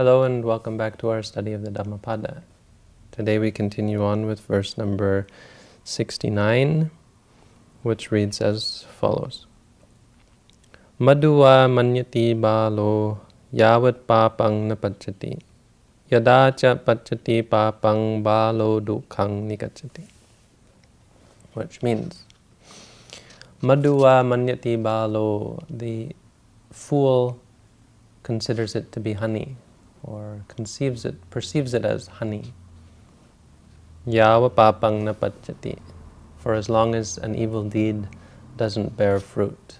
Hello and welcome back to our study of the Dhammapada. Today we continue on with verse number 69, which reads as follows. Madhuva manyati balo yavat papang napachati yada cha pachati papang balo dukhang nikachati. Which means, Madhuva manyati balo, the fool considers it to be honey, or conceives it, perceives it as honey. Yava papang na pachati, for as long as an evil deed doesn't bear fruit.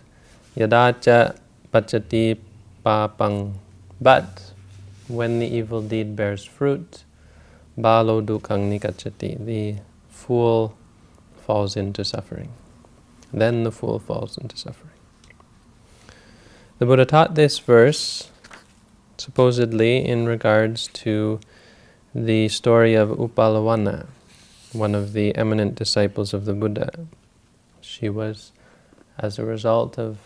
Yadacha pachati papang, but when the evil deed bears fruit, balo dukkang nikachati, the fool falls into suffering. Then the fool falls into suffering. The Buddha taught this verse supposedly in regards to the story of Uppalavanna, one of the eminent disciples of the Buddha. She was, as a result of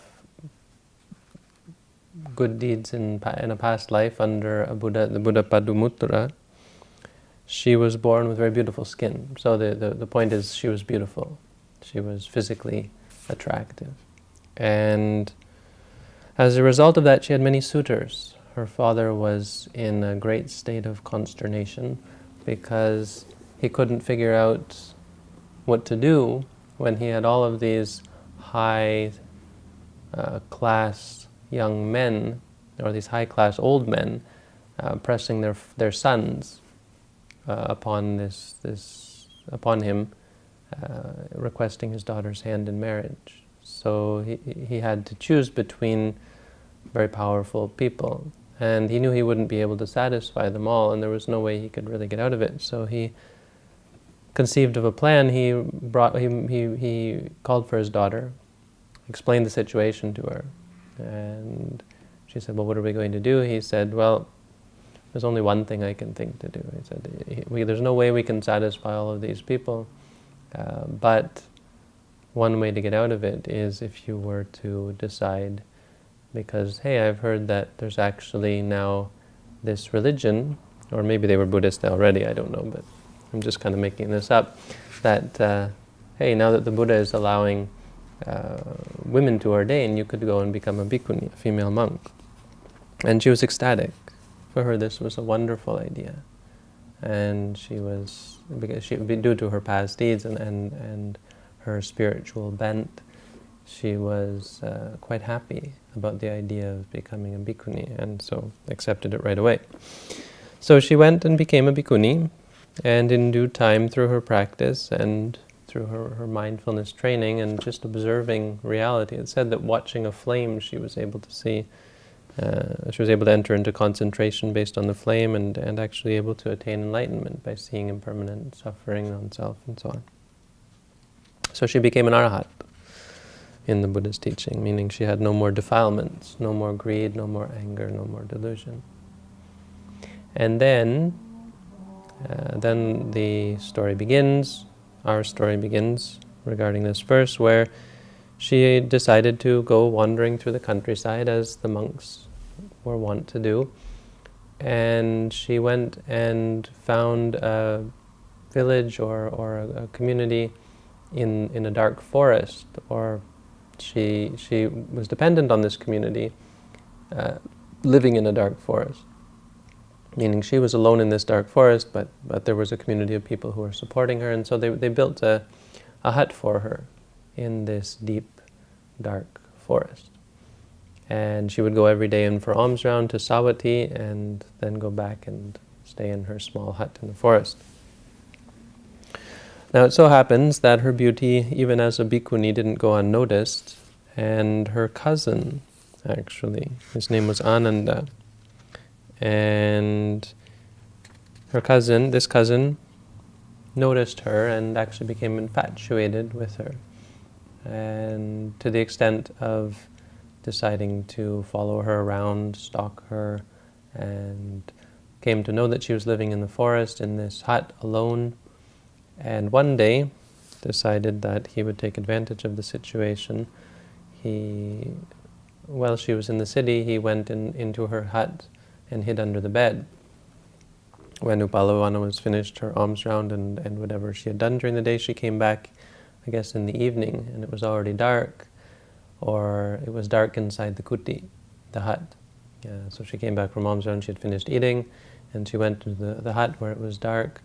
good deeds in, in a past life under a Buddha, the Buddha Padumuttara, she was born with very beautiful skin. So the, the, the point is she was beautiful. She was physically attractive. And as a result of that, she had many suitors her father was in a great state of consternation because he couldn't figure out what to do when he had all of these high uh, class young men, or these high class old men, uh, pressing their their sons uh, upon this this upon him, uh, requesting his daughter's hand in marriage. So he he had to choose between very powerful people. And he knew he wouldn't be able to satisfy them all, and there was no way he could really get out of it. So he conceived of a plan. He brought he he, he called for his daughter, explained the situation to her, and she said, "Well, what are we going to do?" He said, "Well, there's only one thing I can think to do." He said, we, "There's no way we can satisfy all of these people, uh, but one way to get out of it is if you were to decide." Because, hey, I've heard that there's actually now this religion, or maybe they were Buddhist already, I don't know, but I'm just kind of making this up, that, uh, hey, now that the Buddha is allowing uh, women to ordain, you could go and become a bhikkhuni, a female monk. And she was ecstatic. For her, this was a wonderful idea. And she was, because she, due to her past deeds and, and, and her spiritual bent, she was uh, quite happy about the idea of becoming a bhikkhuni, and so accepted it right away. So she went and became a bhikkhuni, and in due time, through her practice and through her, her mindfulness training and just observing reality, it said that watching a flame she was able to see, uh, she was able to enter into concentration based on the flame and, and actually able to attain enlightenment by seeing impermanent suffering on self and so on. So she became an arahat in the Buddha's teaching, meaning she had no more defilements, no more greed, no more anger, no more delusion. And then, uh, then the story begins, our story begins regarding this verse, where she decided to go wandering through the countryside as the monks were wont to do. And she went and found a village or, or a, a community in, in a dark forest or she, she was dependent on this community, uh, living in a dark forest. Meaning she was alone in this dark forest, but, but there was a community of people who were supporting her, and so they, they built a, a hut for her in this deep, dark forest. And she would go every day in for alms round to Savatthi, and then go back and stay in her small hut in the forest. Now it so happens that her beauty, even as a bhikkhuni, didn't go unnoticed, and her cousin, actually, his name was Ananda, and her cousin, this cousin, noticed her and actually became infatuated with her, and to the extent of deciding to follow her around, stalk her, and came to know that she was living in the forest in this hut alone, and one day decided that he would take advantage of the situation. He, while she was in the city, he went in, into her hut and hid under the bed. When Uppalavanna was finished her alms round and, and whatever she had done during the day, she came back, I guess, in the evening, and it was already dark, or it was dark inside the kuti, the hut. Yeah, so she came back from alms round, she had finished eating, and she went to the, the hut where it was dark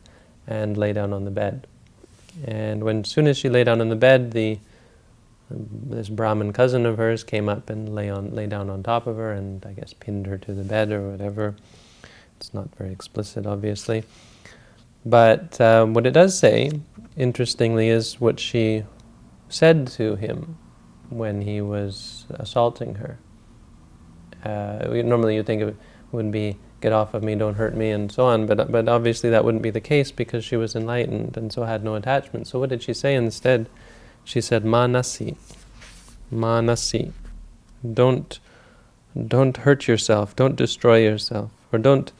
and lay down on the bed. And when, soon as she lay down on the bed, the this Brahmin cousin of hers came up and lay on lay down on top of her and I guess pinned her to the bed or whatever. It's not very explicit, obviously. But um, what it does say, interestingly, is what she said to him when he was assaulting her. Uh, normally you think it would be, get off of me, don't hurt me, and so on, but, but obviously that wouldn't be the case because she was enlightened and so had no attachment. So what did she say instead? She said, Manasi, Manasi. Don't, don't hurt yourself, don't destroy yourself, or don't,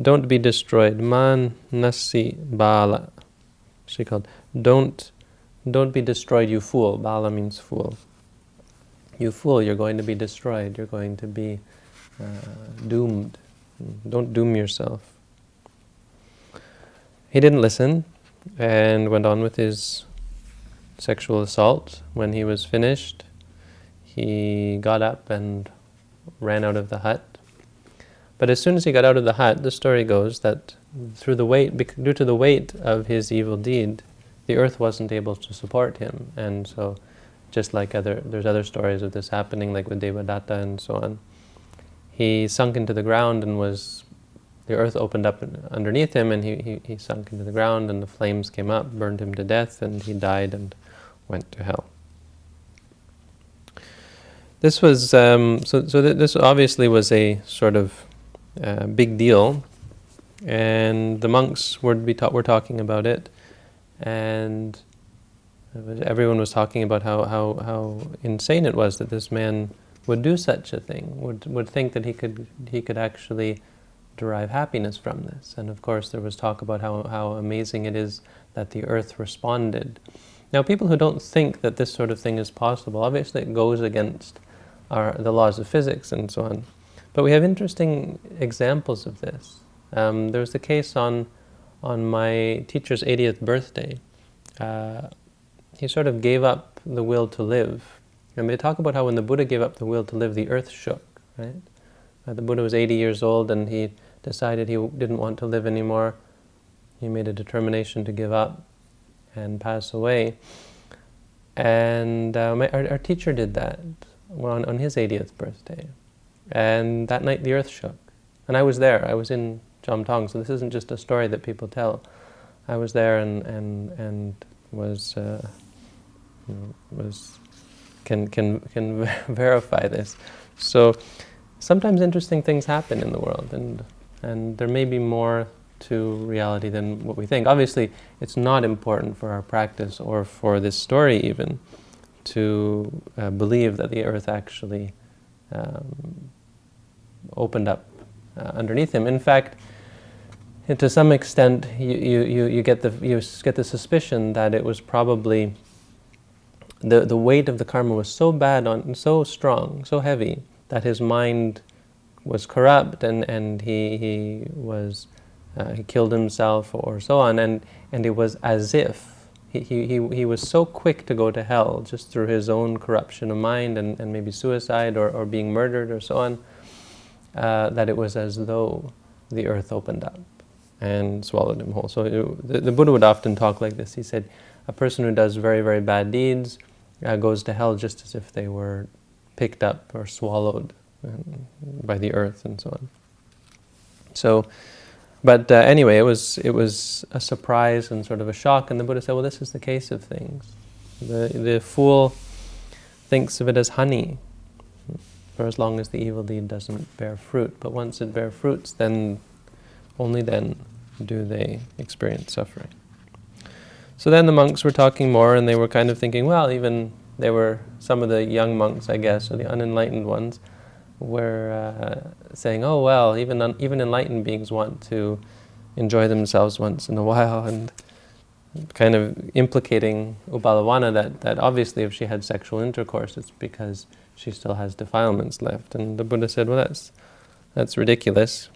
don't be destroyed. Manasi bala. She called, don't, don't be destroyed, you fool. Bala means fool. You fool, you're going to be destroyed, you're going to be uh, doomed. Don't doom yourself. He didn't listen and went on with his sexual assault. When he was finished, he got up and ran out of the hut. But as soon as he got out of the hut, the story goes that through the weight, due to the weight of his evil deed, the earth wasn't able to support him. And so, just like other, there's other stories of this happening, like with Devadatta and so on. He sunk into the ground and was, the earth opened up underneath him and he, he, he sunk into the ground and the flames came up, burned him to death and he died and went to hell. This was, um, so, so th this obviously was a sort of uh, big deal, and the monks were, be ta were talking about it, and was, everyone was talking about how, how, how insane it was that this man would do such a thing, would, would think that he could, he could actually derive happiness from this. And of course there was talk about how, how amazing it is that the earth responded now, people who don't think that this sort of thing is possible, obviously it goes against our, the laws of physics and so on. But we have interesting examples of this. Um, there was the case on, on my teacher's 80th birthday. Uh, he sort of gave up the will to live. And they talk about how when the Buddha gave up the will to live, the earth shook, right? Uh, the Buddha was 80 years old and he decided he didn't want to live anymore. He made a determination to give up and pass away. And uh, my, our, our, teacher did that on, on his 80th birthday. And that night the earth shook. And I was there. I was in Chom Tong, so this isn't just a story that people tell. I was there and, and, and was, uh, was can, can, can verify this. So sometimes interesting things happen in the world, and, and there may be more to reality than what we think. Obviously, it's not important for our practice or for this story even to uh, believe that the earth actually um, opened up uh, underneath him. In fact, to some extent, you, you, you, get the, you get the suspicion that it was probably the, the weight of the karma was so bad, on, so strong, so heavy, that his mind was corrupt and, and he, he was uh, he killed himself or so on, and, and it was as if he, he, he was so quick to go to hell just through his own corruption of mind and, and maybe suicide or, or being murdered or so on, uh, that it was as though the earth opened up and swallowed him whole. So it, the, the, Buddha would often talk like this. He said, a person who does very, very bad deeds uh, goes to hell just as if they were picked up or swallowed um, by the earth and so on. So but uh, anyway, it was, it was a surprise and sort of a shock, and the Buddha said, well, this is the case of things. The, the fool thinks of it as honey, for as long as the evil deed doesn't bear fruit. But once it bears fruits, then, only then do they experience suffering. So then the monks were talking more, and they were kind of thinking, well, even they were some of the young monks, I guess, or the unenlightened ones, were uh, saying, oh, well, even, even enlightened beings want to enjoy themselves once in a while, and kind of implicating Uppalavanna that, that obviously if she had sexual intercourse, it's because she still has defilements left. And the Buddha said, well, that's, that's ridiculous.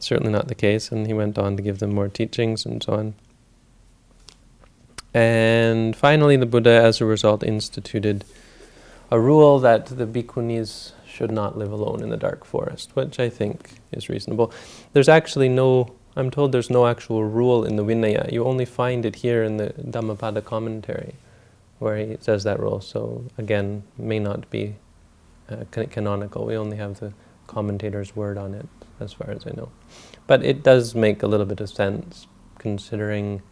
certainly not the case, and he went on to give them more teachings and so on. And finally, the Buddha, as a result, instituted a rule that the bhikkhunis should not live alone in the dark forest, which I think is reasonable. There's actually no, I'm told there's no actual rule in the Vinaya. You only find it here in the Dhammapada commentary, where he says that rule. So again, may not be uh, canonical. We only have the commentator's word on it, as far as I know. But it does make a little bit of sense, considering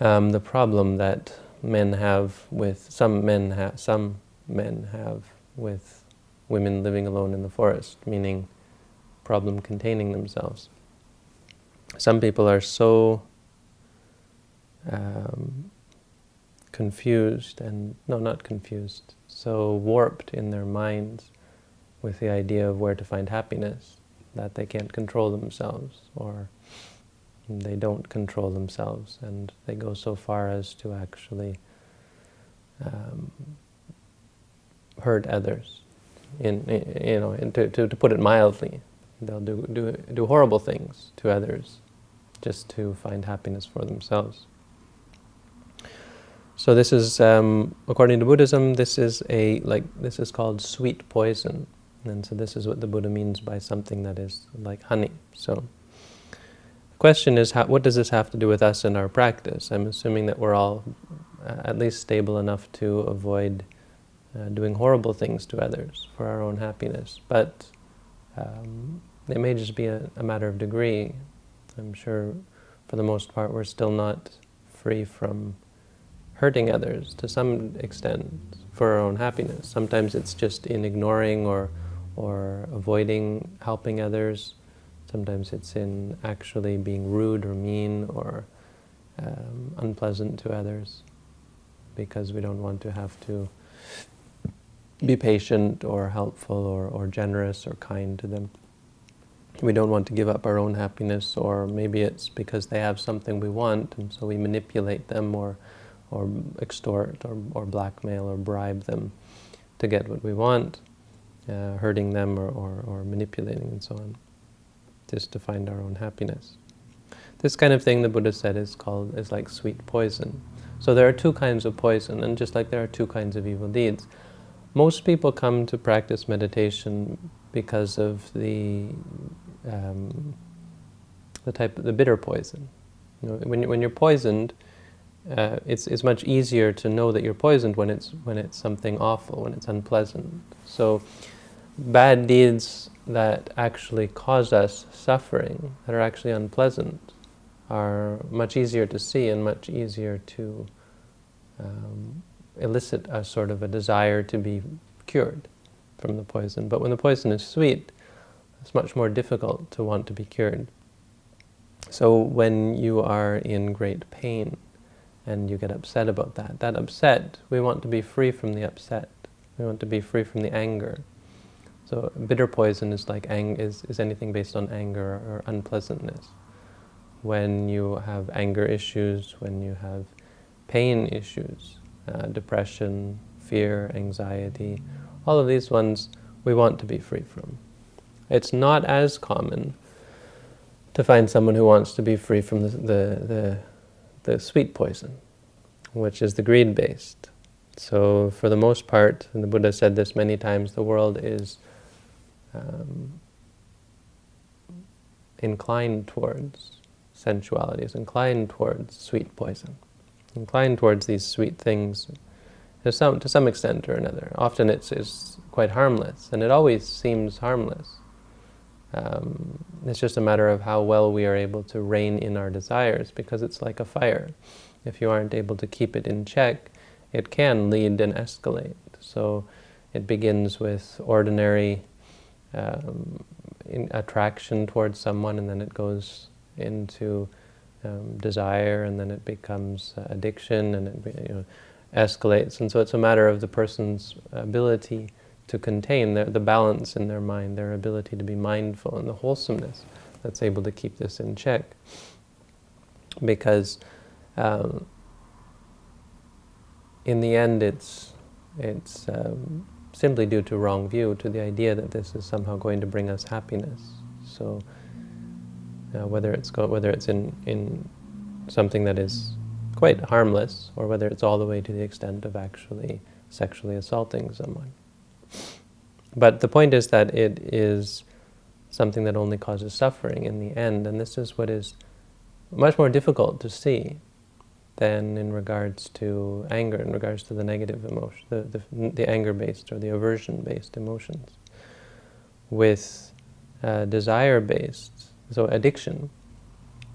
um, the problem that men have with some men have some men have with women living alone in the forest, meaning problem containing themselves. Some people are so um, confused and no, not confused, so warped in their minds with the idea of where to find happiness that they can't control themselves or they don't control themselves and they go so far as to actually um, hurt others. In, in, you know, in, to, to, to put it mildly, they'll do, do, do horrible things to others just to find happiness for themselves. So this is, um, according to Buddhism, this is a like this is called sweet poison, and so this is what the Buddha means by something that is like honey. So question is, how, what does this have to do with us and our practice? I'm assuming that we're all uh, at least stable enough to avoid uh, doing horrible things to others for our own happiness, but um, it may just be a, a matter of degree. I'm sure for the most part we're still not free from hurting others to some extent for our own happiness. Sometimes it's just in ignoring or, or avoiding helping others. Sometimes it's in actually being rude or mean or um, unpleasant to others because we don't want to have to be patient or helpful or, or generous or kind to them. We don't want to give up our own happiness or maybe it's because they have something we want and so we manipulate them or, or extort or, or blackmail or bribe them to get what we want, uh, hurting them or, or, or manipulating and so on, just to find our own happiness. This kind of thing the Buddha said is called, is like sweet poison. So there are two kinds of poison, and just like there are two kinds of evil deeds, most people come to practice meditation because of the um, the type of the bitter poison. You know, when when you're poisoned, uh, it's it's much easier to know that you're poisoned when it's when it's something awful, when it's unpleasant. So, bad deeds that actually cause us suffering, that are actually unpleasant, are much easier to see and much easier to um, elicit a sort of a desire to be cured from the poison. But when the poison is sweet, it's much more difficult to want to be cured. So when you are in great pain and you get upset about that, that upset, we want to be free from the upset. We want to be free from the anger. So bitter poison is like ang is, is anything based on anger or unpleasantness. When you have anger issues, when you have pain issues, uh, depression, fear, anxiety, all of these ones we want to be free from. It's not as common to find someone who wants to be free from the, the, the, the sweet poison, which is the greed-based. So for the most part, and the Buddha said this many times, the world is um, inclined towards sensuality, is inclined towards sweet poison inclined towards these sweet things to some, to some extent or another. Often it's, it's quite harmless, and it always seems harmless. Um, it's just a matter of how well we are able to rein in our desires, because it's like a fire. If you aren't able to keep it in check, it can lead and escalate. So it begins with ordinary um, attraction towards someone, and then it goes into um, desire, and then it becomes uh, addiction, and it you know, escalates. And so it's a matter of the person's ability to contain their, the balance in their mind, their ability to be mindful, and the wholesomeness that's able to keep this in check. Because um, in the end, it's it's um, simply due to wrong view, to the idea that this is somehow going to bring us happiness. So uh, whether it's whether it's in in something that is quite harmless, or whether it's all the way to the extent of actually sexually assaulting someone. But the point is that it is something that only causes suffering in the end, and this is what is much more difficult to see than in regards to anger, in regards to the negative emotion, the, the, the anger-based or the aversion-based emotions. With uh, desire-based, so addiction,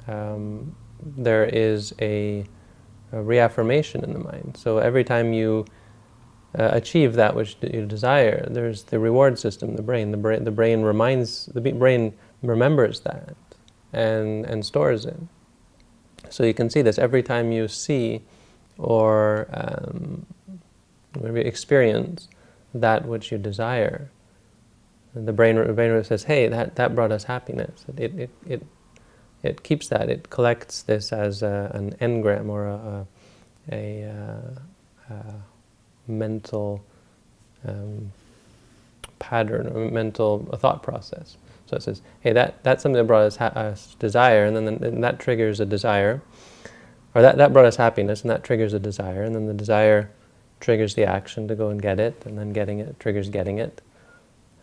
um, there is a, a, reaffirmation in the mind. So every time you uh, achieve that which you desire, there's the reward system, the brain. The brain, the brain reminds, the brain remembers that and, and stores it. So you can see this every time you see or um, maybe experience that which you desire. the brain, the brain says, hey, that, that brought us happiness. It, it, it, it keeps that. It collects this as a, an engram or a, a, a, uh, a mental um, pattern or mental thought process. So it says, hey, that, that's something that brought us, us desire, and then and that triggers a desire. Or that, that brought us happiness, and that triggers a desire, and then the desire triggers the action to go and get it, and then getting it triggers getting it.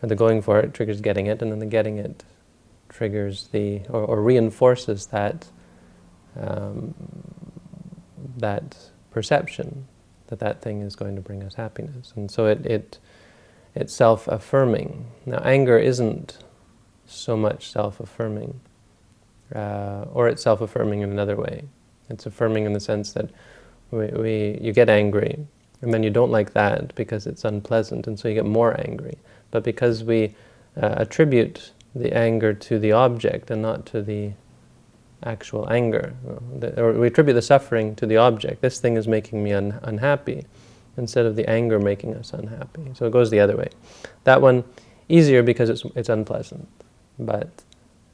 And the going for it triggers getting it, and then the getting it triggers the, or, or reinforces that, um, that perception that that thing is going to bring us happiness. And so it, it it's self-affirming. Now anger isn't so much self-affirming. Uh, or it's self-affirming in another way. It's affirming in the sense that we, we, you get angry, and then you don't like that because it's unpleasant, and so you get more angry. But because we uh, attribute the anger to the object and not to the actual anger, or we attribute the suffering to the object, this thing is making me un unhappy, instead of the anger making us unhappy. So it goes the other way. That one, easier because it's, it's unpleasant but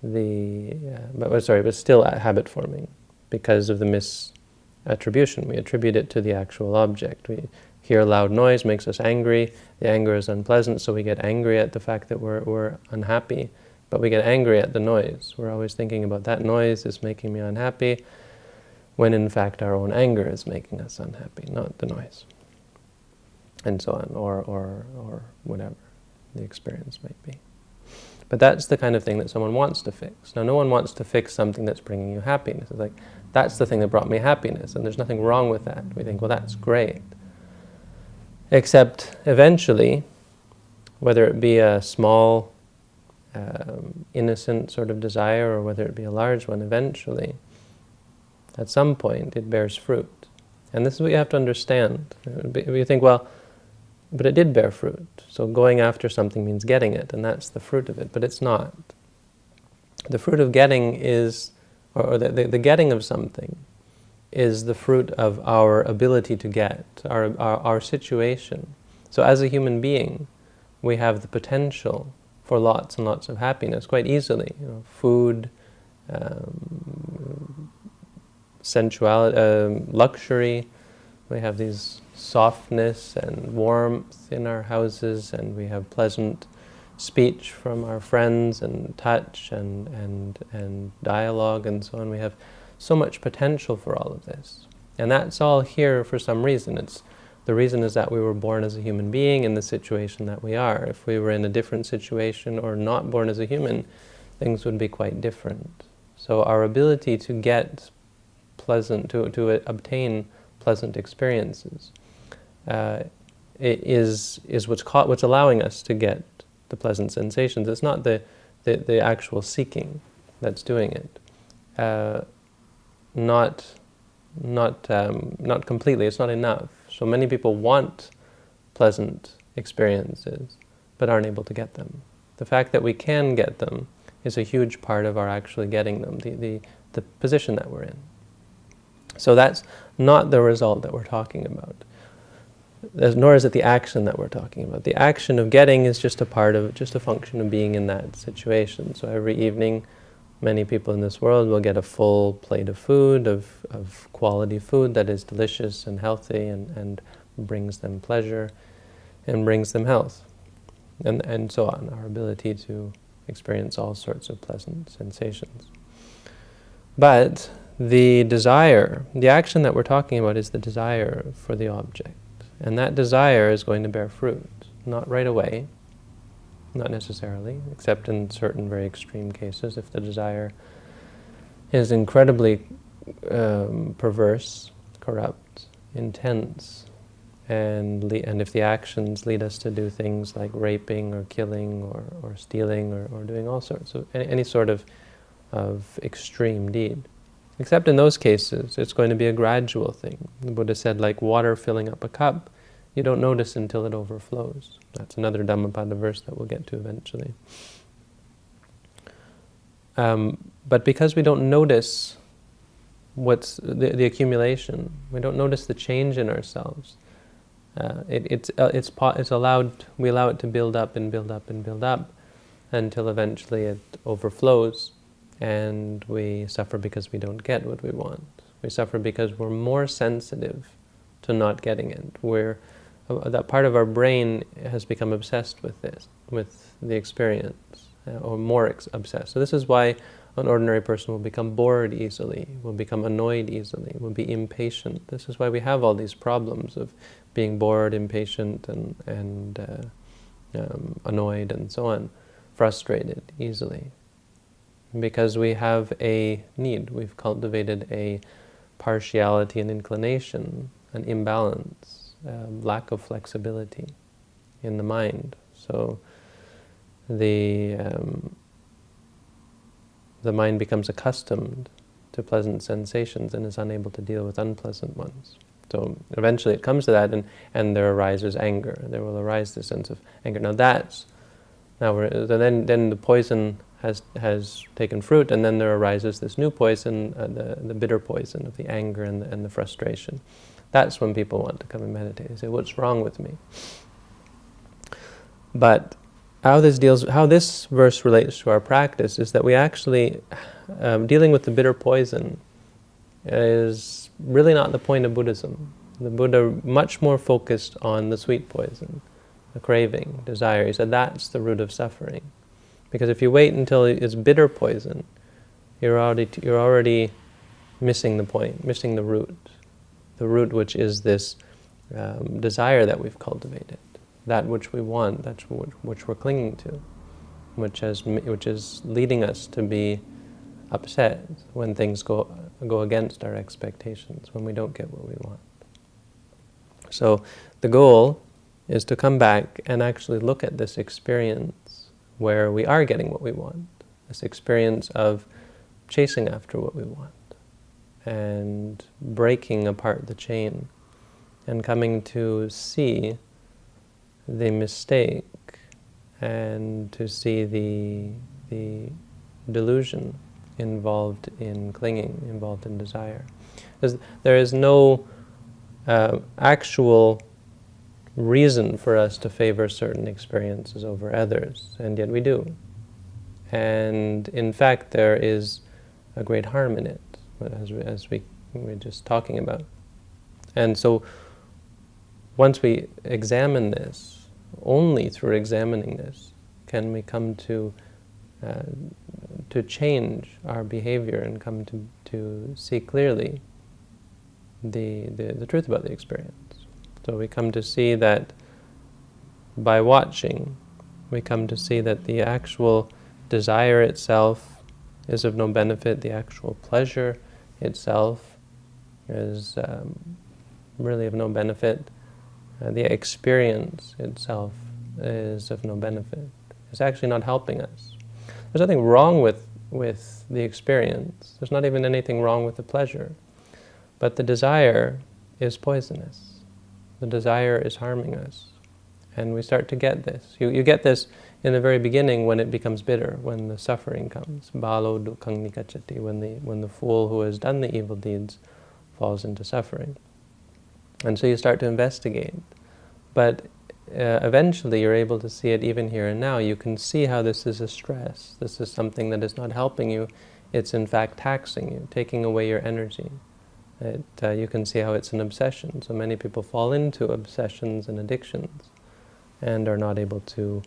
the uh, but sorry, but still habit forming because of the misattribution. We attribute it to the actual object. We hear loud noise makes us angry. The anger is unpleasant, so we get angry at the fact that we're we're unhappy. But we get angry at the noise. We're always thinking about that noise is making me unhappy, when in fact our own anger is making us unhappy, not the noise. And so on, or or or whatever the experience might be. But that's the kind of thing that someone wants to fix. Now, no one wants to fix something that's bringing you happiness. It's like, that's the thing that brought me happiness, and there's nothing wrong with that. We think, well, that's great. Except, eventually, whether it be a small, um, innocent sort of desire, or whether it be a large one, eventually, at some point, it bears fruit. And this is what you have to understand. You think, well, but it did bear fruit. So going after something means getting it, and that's the fruit of it, but it's not. The fruit of getting is, or the, the, the getting of something is the fruit of our ability to get, our, our, our situation. So as a human being, we have the potential for lots and lots of happiness quite easily. You know, food, um, sensuality, um, luxury, we have these softness and warmth in our houses, and we have pleasant speech from our friends, and touch, and, and, and dialogue, and so on. We have so much potential for all of this. And that's all here for some reason. It's The reason is that we were born as a human being in the situation that we are. If we were in a different situation or not born as a human, things would be quite different. So our ability to get pleasant, to, to obtain pleasant experiences uh, is is what's caught, what's allowing us to get the pleasant sensations. It's not the the, the actual seeking that's doing it. Uh, not not um, not completely. It's not enough. So many people want pleasant experiences, but aren't able to get them. The fact that we can get them is a huge part of our actually getting them. The the the position that we're in. So that's not the result that we're talking about nor is it the action that we're talking about. The action of getting is just a part of, just a function of being in that situation. So every evening, many people in this world will get a full plate of food, of, of quality food that is delicious and healthy and, and brings them pleasure and brings them health. And, and so on, our ability to experience all sorts of pleasant sensations. But the desire, the action that we're talking about is the desire for the object. And that desire is going to bear fruit. Not right away, not necessarily, except in certain very extreme cases. If the desire is incredibly um, perverse, corrupt, intense, and, and if the actions lead us to do things like raping or killing or, or stealing or, or doing all sorts of, any, any sort of, of extreme deed. Except in those cases, it's going to be a gradual thing. The Buddha said, like water filling up a cup, you don't notice until it overflows. That's another Dhammapada verse that we'll get to eventually. Um, but because we don't notice what's the, the accumulation, we don't notice the change in ourselves, uh, it, it's, uh, it's, it's allowed, we allow it to build up and build up and build up until eventually it overflows and we suffer because we don't get what we want. We suffer because we're more sensitive to not getting it. We're, uh, that part of our brain has become obsessed with this, with the experience, uh, or more obsessed. So this is why an ordinary person will become bored easily, will become annoyed easily, will be impatient. This is why we have all these problems of being bored, impatient, and, and uh, um, annoyed, and so on, frustrated easily. Because we have a need, we've cultivated a partiality and inclination, an imbalance, um, lack of flexibility in the mind. So the um, the mind becomes accustomed to pleasant sensations and is unable to deal with unpleasant ones. So eventually it comes to that, and, and there arises anger. There will arise this sense of anger. Now that's, now we're, then, then the poison has, has taken fruit, and then there arises this new poison, uh, the, the bitter poison of the anger and the, and the frustration. That's when people want to come and meditate. They say, what's wrong with me? But how this deals, how this verse relates to our practice is that we actually, um, dealing with the bitter poison is really not the point of Buddhism. The Buddha much more focused on the sweet poison, the craving, desire. He said that's the root of suffering. Because if you wait until it's bitter poison, you're already, you're already missing the point, missing the root. The root which is this um, desire that we've cultivated that which we want, that's which we're clinging to, which, has, which is leading us to be upset when things go, go against our expectations, when we don't get what we want. So the goal is to come back and actually look at this experience where we are getting what we want, this experience of chasing after what we want, and breaking apart the chain, and coming to see the mistake and to see the, the delusion involved in clinging, involved in desire. There is no uh, actual reason for us to favor certain experiences over others, and yet we do. And in fact, there is a great harm in it, as we, as we were just talking about. And so once we examine this, only through examining this can we come to uh, to change our behavior and come to, to see clearly the, the, the truth about the experience. So we come to see that by watching, we come to see that the actual desire itself is of no benefit, the actual pleasure itself is um, really of no benefit, uh, the experience itself is of no benefit. It's actually not helping us. There's nothing wrong with, with the experience. There's not even anything wrong with the pleasure. But the desire is poisonous. The desire is harming us. And we start to get this. You, you get this in the very beginning when it becomes bitter, when the suffering comes. Balo dukkang nikachati, when the, when the fool who has done the evil deeds falls into suffering. And so you start to investigate. But uh, eventually you're able to see it even here and now. You can see how this is a stress. This is something that is not helping you. It's in fact taxing you, taking away your energy. It, uh, you can see how it's an obsession. So many people fall into obsessions and addictions and are not able to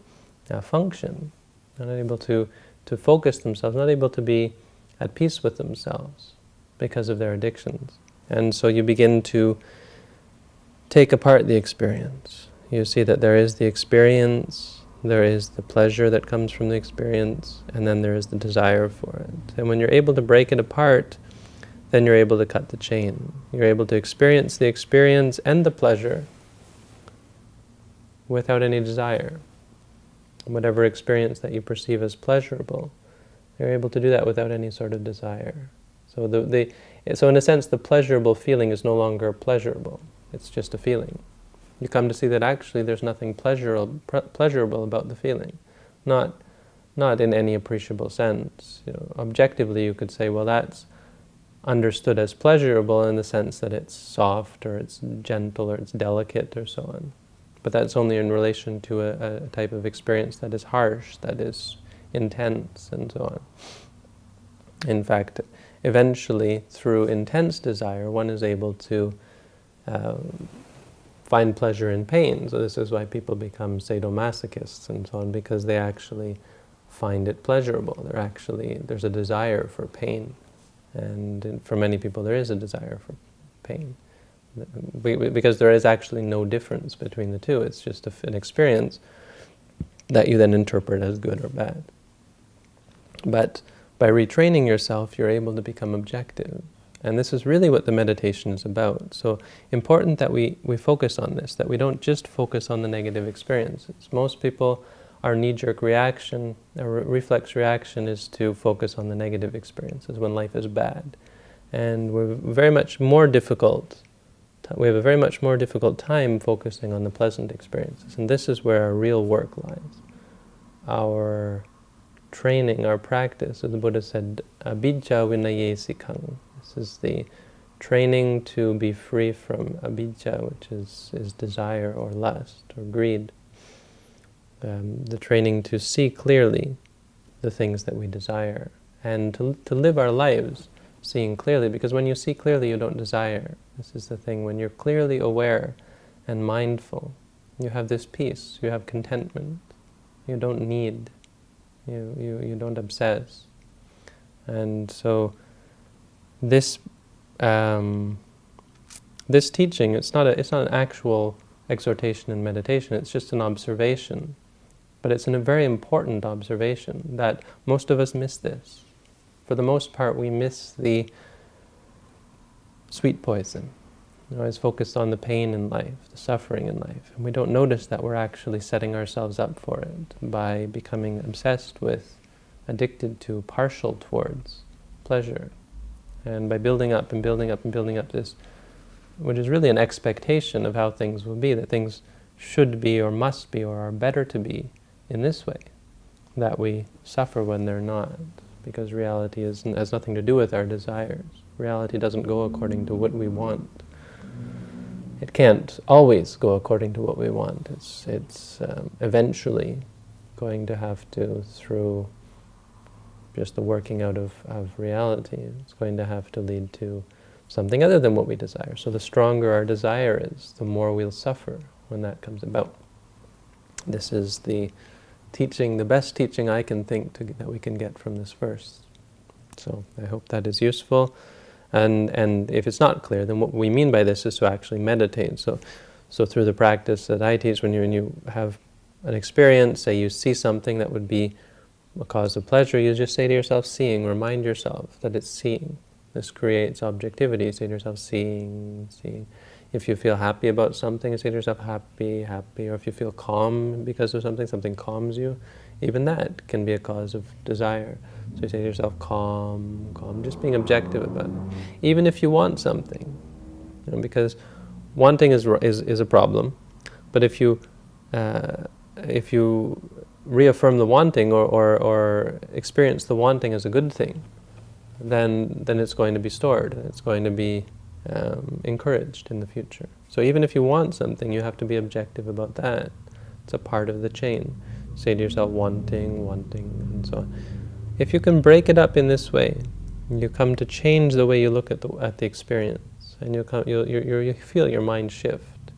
uh, function, not able to, to focus themselves, not able to be at peace with themselves because of their addictions. And so you begin to take apart the experience. You see that there is the experience, there is the pleasure that comes from the experience, and then there is the desire for it. And when you're able to break it apart, then you're able to cut the chain. You're able to experience the experience and the pleasure without any desire. Whatever experience that you perceive as pleasurable, you're able to do that without any sort of desire. So, the, the, so in a sense, the pleasurable feeling is no longer pleasurable. It's just a feeling. You come to see that actually there's nothing pleasurable, pleasurable about the feeling. Not, not in any appreciable sense. You know, objectively, you could say, well, that's understood as pleasurable in the sense that it's soft or it's gentle or it's delicate or so on. But that's only in relation to a, a type of experience that is harsh, that is intense, and so on. In fact, eventually, through intense desire, one is able to uh, find pleasure in pain. So this is why people become sadomasochists and so on, because they actually find it pleasurable. They're actually, there's a desire for pain. And for many people, there is a desire for pain. Because there is actually no difference between the two. It's just an experience that you then interpret as good or bad. But by retraining yourself, you're able to become objective. And this is really what the meditation is about. So important that we, we focus on this, that we don't just focus on the negative experiences. Most people, our knee-jerk reaction, our reflex reaction is to focus on the negative experiences when life is bad. And we're very much more difficult, we have a very much more difficult time focusing on the pleasant experiences. And this is where our real work lies. Our training, our practice, as the Buddha said, abhijja vinaye sikhang, this is the training to be free from abhijja, which is, is desire or lust or greed. Um, the training to see clearly the things that we desire and to, to live our lives seeing clearly, because when you see clearly, you don't desire. This is the thing. When you're clearly aware and mindful, you have this peace, you have contentment. You don't need, you, you, you don't obsess. And so this um, this teaching, it's not, a, it's not an actual exhortation and meditation, it's just an observation. But it's a very important observation that most of us miss this. For the most part, we miss the sweet poison. We're always focused on the pain in life, the suffering in life. And we don't notice that we're actually setting ourselves up for it by becoming obsessed with, addicted to, partial towards pleasure, and by building up and building up and building up this, which is really an expectation of how things will be, that things should be or must be or are better to be in this way, that we suffer when they're not, because reality is, has nothing to do with our desires. Reality doesn't go according to what we want. It can't always go according to what we want. It's, it's um, eventually going to have to, through just the working out of, of reality. It's going to have to lead to something other than what we desire. So the stronger our desire is, the more we'll suffer when that comes about. This is the teaching, the best teaching I can think to, that we can get from this verse. So I hope that is useful. And, and if it's not clear, then what we mean by this is to actually meditate. So, so through the practice that I teach, when you, when you have an experience, say you see something that would be a cause of pleasure, you just say to yourself, seeing, remind yourself that it's seeing. This creates objectivity. say to yourself, seeing, seeing. If you feel happy about something, say to yourself, happy, happy. Or if you feel calm because of something, something calms you, even that can be a cause of desire. So you say to yourself, calm, calm, just being objective about it. Even if you want something, you know, because wanting is, is, is a problem, but if you, uh, if you reaffirm the wanting or, or, or experience the wanting as a good thing, then, then it's going to be stored. It's going to be um, encouraged in the future. So even if you want something, you have to be objective about that. It's a part of the chain. Say to yourself, wanting, wanting, and so on. If you can break it up in this way, you come to change the way you look at the, at the experience, and you, come, you, you, you feel your mind shift,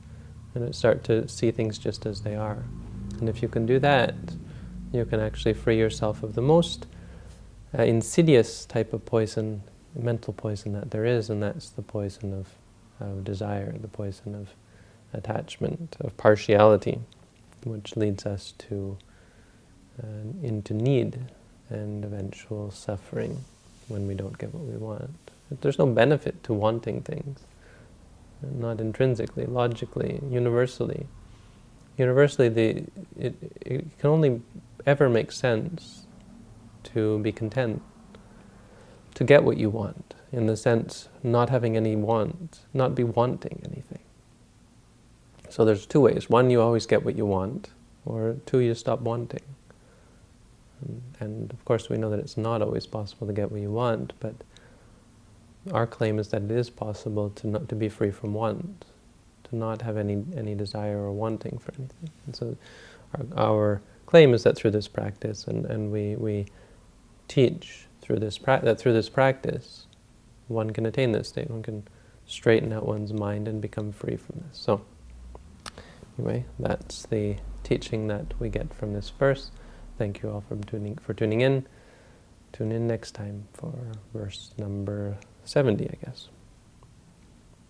and start to see things just as they are. And if you can do that, you can actually free yourself of the most uh, insidious type of poison, mental poison that there is, and that's the poison of, of desire, the poison of attachment, of partiality, which leads us to uh, into need and eventual suffering when we don't get what we want. There's no benefit to wanting things, not intrinsically, logically, universally. Universally, the, it, it can only ever make sense to be content, to get what you want, in the sense not having any want, not be wanting anything. So there's two ways. One, you always get what you want, or two, you stop wanting. And, of course we know that it's not always possible to get what you want, but our claim is that it is possible to not to be free from want, to not have any any desire or wanting for anything. And so our, our claim is that through this practice, and, and we, we teach through this that through this practice, one can attain this state, one can straighten out one's mind and become free from this. So, anyway, that's the teaching that we get from this verse. Thank you all for tuning, for tuning in. Tune in next time for verse number 70, I guess.